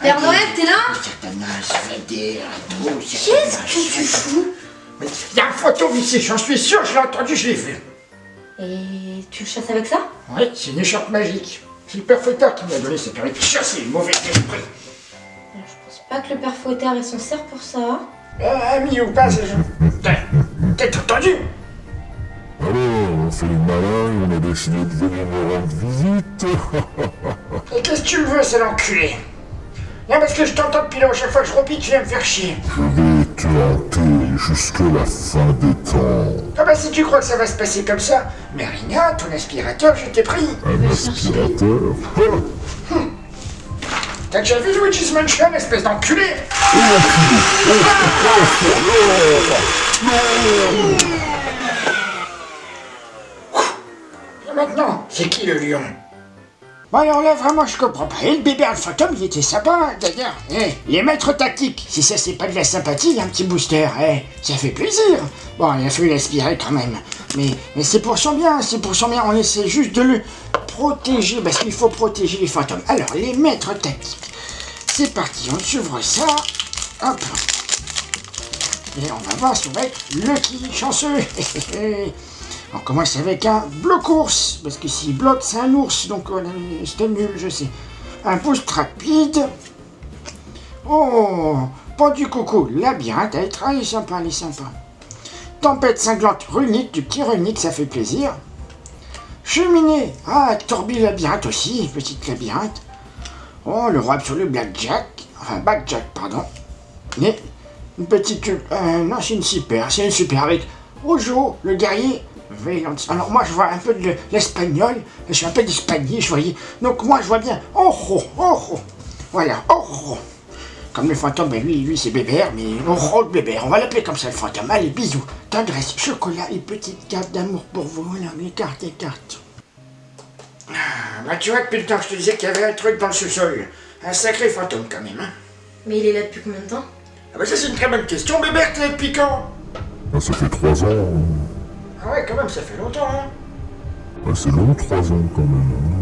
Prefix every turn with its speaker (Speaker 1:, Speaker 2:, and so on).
Speaker 1: Père Noël, t'es là
Speaker 2: Satanas, va dire,
Speaker 1: Qu'est-ce que tu fous
Speaker 2: Mais il y a un fantôme ici, j'en suis sûr, je l'ai entendu, je l'ai vu.
Speaker 1: Et tu le chasses avec ça
Speaker 2: Oui, c'est une écharpe magique. C'est le père Fouettard qui m'a donné, ça permet de chasser le mauvais esprit.
Speaker 1: Alors, Je pense pas que le père Fouettard ait son cerf pour ça.
Speaker 2: Euh, ami ou pas, c'est... T'as t'as entendu
Speaker 3: Alors, on fait les malins et on a décidé de venir me rendre visite.
Speaker 2: Et qu'est-ce que tu veux, c'est l'enculé? Non, parce que je t'entends depuis là, à chaque fois que je repique, tu viens me faire chier.
Speaker 3: Je vais te hanter jusqu'à la fin des temps.
Speaker 2: Ah bah si tu crois que ça va se passer comme ça, mais Rina, ton aspirateur, je t'ai pris.
Speaker 3: Un aspirateur.
Speaker 2: T'as déjà vu Luigi's Mansion, espèce d'enculé? Et maintenant, c'est qui le lion? Bon alors là vraiment je comprends pas. Et le bébé le fantôme il était sympa hein, d'ailleurs. Eh, les maîtres tactiques, si ça c'est pas de la sympathie, un petit booster, eh, ça fait plaisir. Bon il a fallu l'aspirer quand même. Mais, mais c'est pour son bien, c'est pour son bien, on essaie juste de le protéger, parce qu'il faut protéger les fantômes. Alors les maîtres tactiques, c'est parti, on s'ouvre ça. Hop. Et on va voir si on va être lucky, chanceux. On commence avec un bloc ours, parce que s'il bloque, c'est un ours, donc euh, c'était nul, je sais. Un boost rapide. Oh, pas du coucou, labyrinthe, elle est, est sympa, elle est sympa. Tempête cinglante runique, du petit runique, ça fait plaisir. Cheminée, ah, torbi labyrinthe aussi, petite labyrinthe. Oh, le roi absolu Blackjack, enfin Blackjack, pardon. Mais, une petite, euh, non, c'est une super, c'est une super avec Ojo, le guerrier, Alors moi je vois un peu de l'espagnol, je suis un peu d'espagnol, je voyais. Donc moi je vois bien, oh oh oh oh, voilà, oh oh. Comme le fantôme, ben lui, lui c'est Bébert, mais oh oh le Bébert, on va l'appeler comme ça le fantôme. Allez, bisous, tendresse, chocolat et petite carte d'amour pour vous, voilà, les cartes, les cartes. Ah, bah tu vois, depuis le temps que je te disais qu'il y avait un truc dans le sous-sol. Un sacré fantôme quand même, hein.
Speaker 1: Mais il est là depuis combien de temps?
Speaker 2: Ah bah ça c'est une très bonne question, Bébert, t'es depuis quand
Speaker 3: Ah, ça fait trois ans.
Speaker 2: Ah ouais, quand même, ça fait longtemps, hein.
Speaker 3: Ah, c'est long, trois ans quand même. hein.